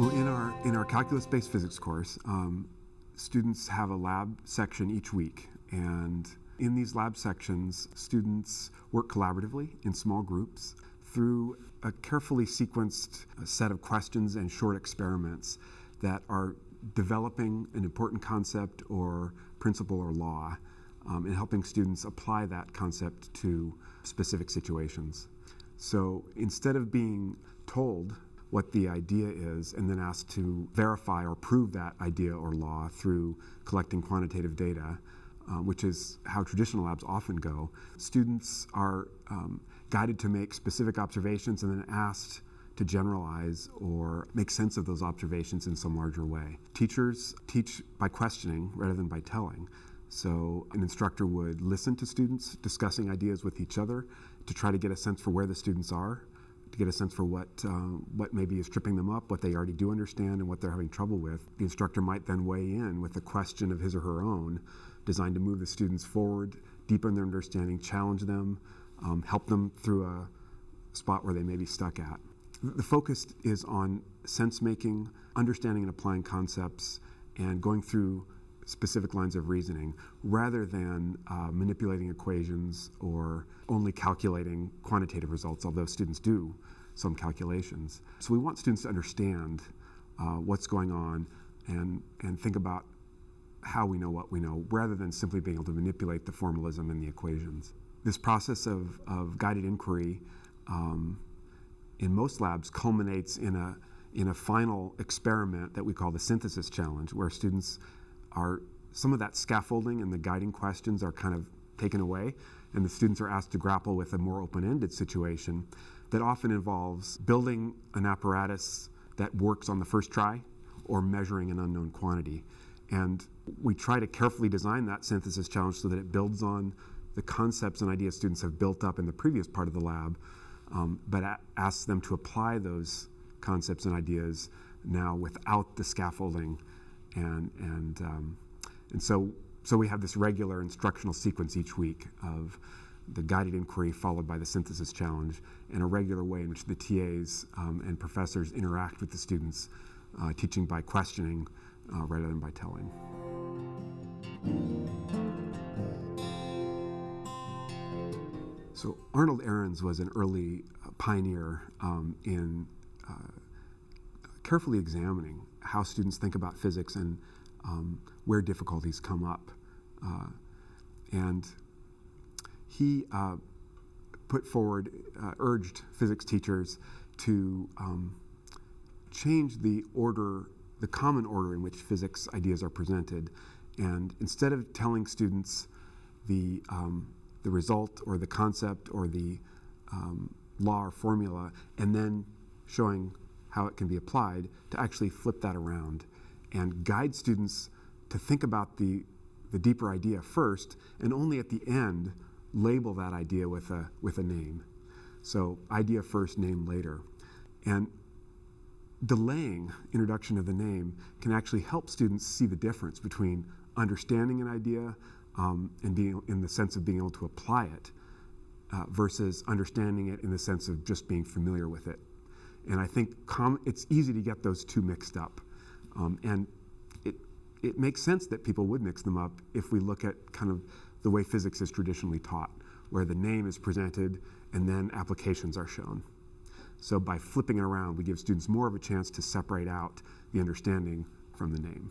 Well, in our in our calculus-based physics course, um, students have a lab section each week, and in these lab sections, students work collaboratively in small groups through a carefully sequenced uh, set of questions and short experiments that are developing an important concept or principle or law um, and helping students apply that concept to specific situations. So instead of being told what the idea is and then asked to verify or prove that idea or law through collecting quantitative data, uh, which is how traditional labs often go, students are um, guided to make specific observations and then asked to generalize or make sense of those observations in some larger way. Teachers teach by questioning rather than by telling. So an instructor would listen to students discussing ideas with each other to try to get a sense for where the students are, to get a sense for what, uh, what maybe is tripping them up, what they already do understand, and what they're having trouble with. The instructor might then weigh in with a question of his or her own designed to move the students forward, deepen their understanding, challenge them, um, help them through a spot where they may be stuck at. The focus is on sense making, understanding and applying concepts, and going through specific lines of reasoning rather than uh, manipulating equations or only calculating quantitative results, although students do some calculations. So we want students to understand uh, what's going on and, and think about how we know what we know rather than simply being able to manipulate the formalism and the equations. This process of, of guided inquiry um, in most labs culminates in a, in a final experiment that we call the synthesis challenge where students are, some of that scaffolding and the guiding questions are kind of taken away and the students are asked to grapple with a more open-ended situation that often involves building an apparatus that works on the first try or measuring an unknown quantity. And we try to carefully design that synthesis challenge so that it builds on the concepts and ideas students have built up in the previous part of the lab, um, but asks them to apply those concepts and ideas now without the scaffolding. And, and, um, and so, so we have this regular instructional sequence each week of the guided inquiry followed by the synthesis challenge and a regular way in which the TAs um, and professors interact with the students, uh, teaching by questioning uh, rather than by telling. So Arnold Arons was an early uh, pioneer um, in uh, carefully examining how students think about physics and um, where difficulties come up. Uh, and he uh, put forward, uh, urged physics teachers to um, change the order, the common order in which physics ideas are presented and instead of telling students the, um, the result or the concept or the um, law or formula and then showing how it can be applied, to actually flip that around and guide students to think about the, the deeper idea first and only at the end label that idea with a, with a name. So idea first, name later. And delaying introduction of the name can actually help students see the difference between understanding an idea um, and being in the sense of being able to apply it uh, versus understanding it in the sense of just being familiar with it. And I think it's easy to get those two mixed up. Um, and it, it makes sense that people would mix them up if we look at kind of the way physics is traditionally taught, where the name is presented and then applications are shown. So by flipping it around, we give students more of a chance to separate out the understanding from the name.